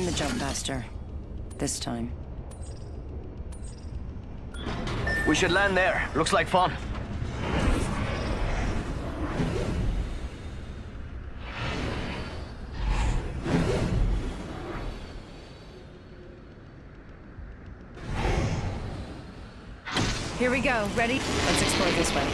I'm the jump master. This time. We should land there. Looks like fun. Here we go. Ready? Let's explore this way.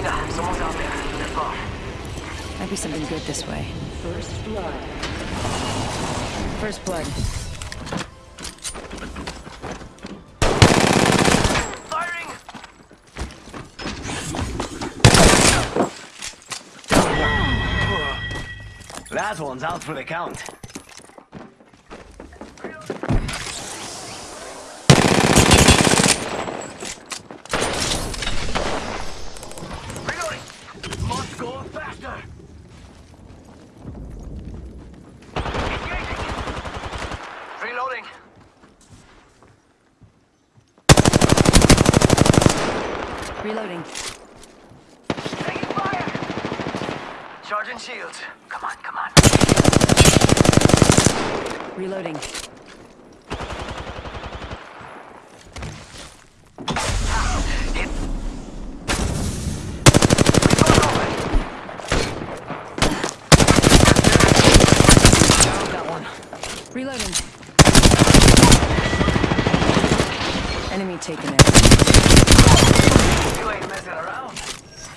Mira, someone's out there. They're far. Might be something good this way. First blood. First blood. Firing! That one's out for the count. Reloading! Must go faster! Engaging! Reloading! Reloading. Taking fire! Charging shields. Come on, come on. Reloading. Hit. Got one. Reloading. Enemy taken out.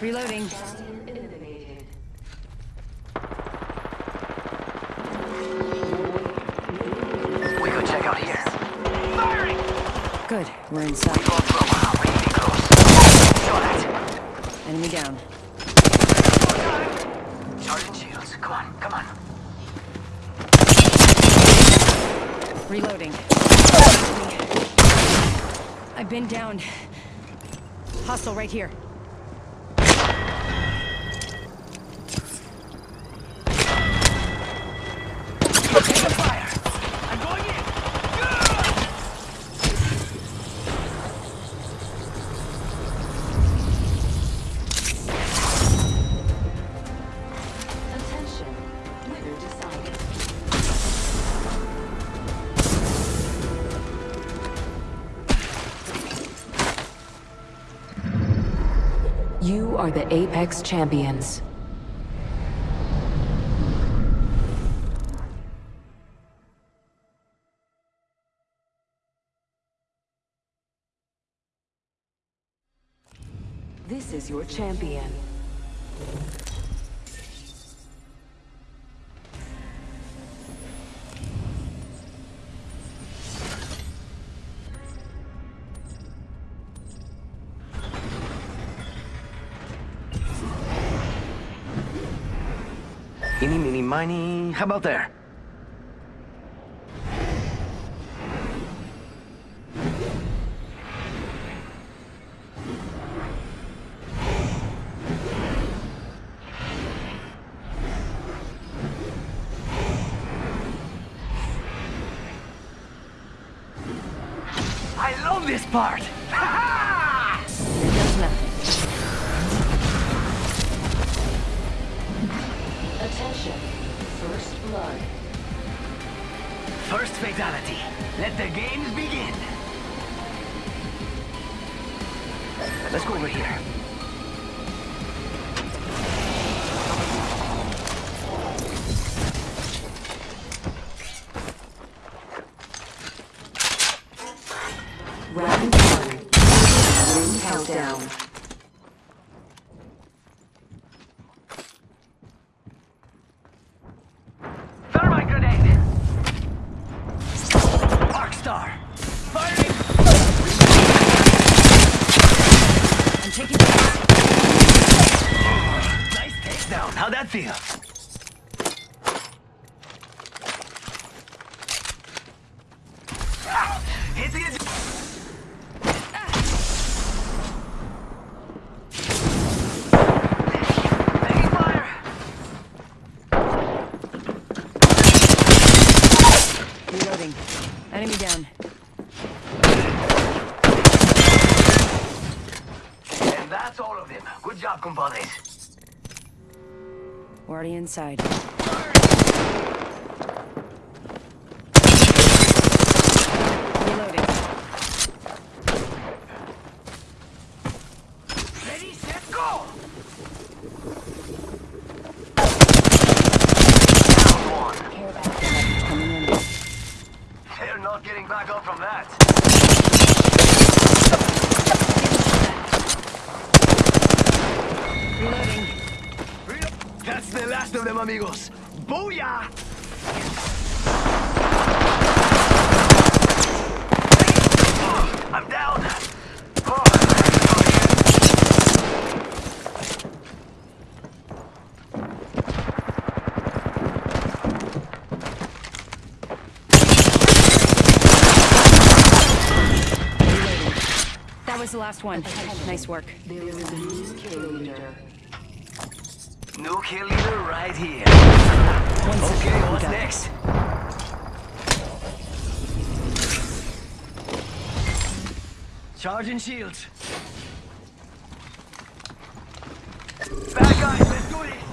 Reloading. We could check out here. Firing! Good. We're inside. Going through. Really close. Saw that. Enemy down. Charging shields. Come on, come on. Reloading. I've been down. Hostile right here. You are the Apex Champions. This is your champion. Eeny, meeny, miny. How about there? Part! Ha Here goes nothing. Attention. First blood. First fatality. Let the games begin. Let's go over here. Ring compadres. Already inside. Reloading. Ready, set, go! Down one. Coming in. They're not getting back up from that. Reloading. That's the last of them, amigos. Booyah! I'm down. That was the last one. Nice work. There is a new kill leader. New kill leader right here. Second. Okay, what's it. next? Charging shields. Bad guys, let's do this.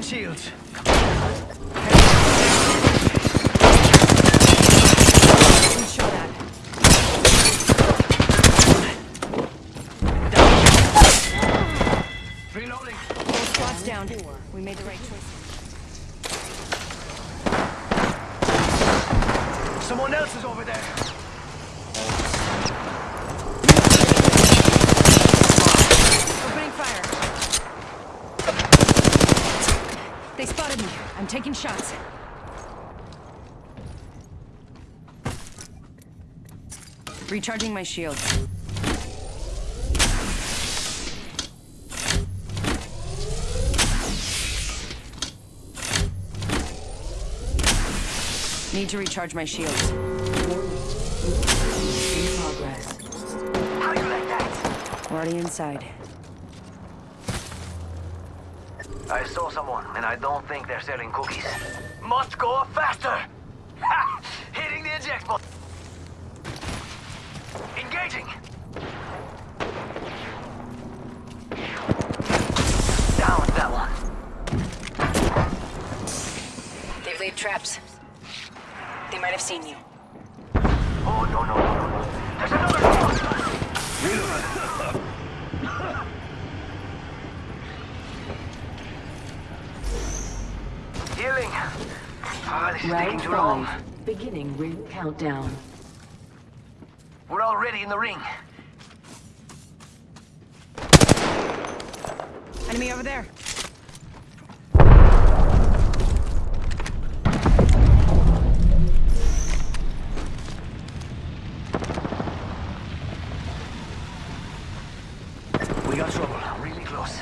Charging shields. Taking shots. Recharging my shield. Need to recharge my shields. In progress. How you like that? Already inside. I saw someone, and I don't think they're selling cookies. Must go faster! Ha! Hitting the eject button. Engaging. Down with that one. They've laid traps. They might have seen you. Oh no no no no no! There's another one. Healing. Ah, this is taking Round too long. five. Beginning ring countdown. We're already in the ring. Enemy over there. We got trouble. Really close.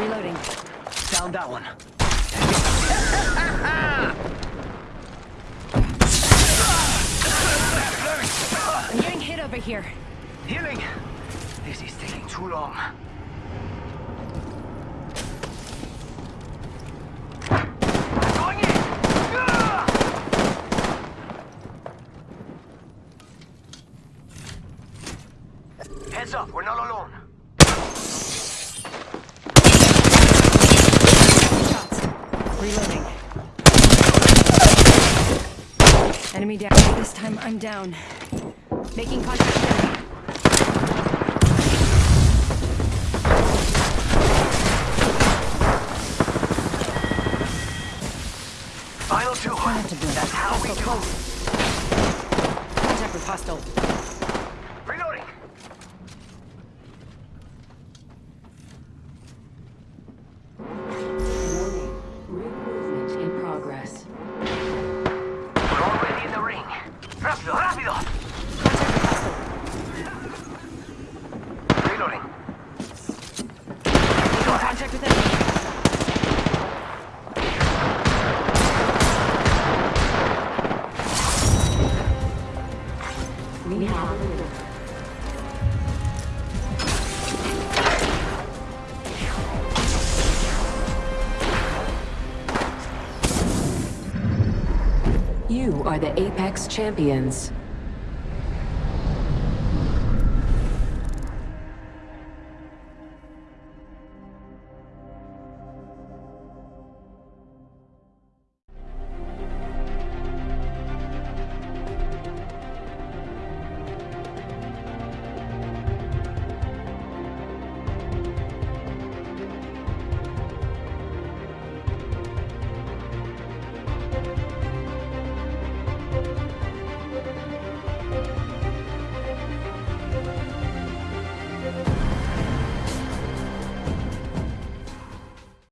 Reloading. Down that one. I'm getting hit over here. Healing. This is taking too long. Enemy down. This time I'm down. Making contact. Final two. That's how we do. Contact with hostile. You are the Apex Champions.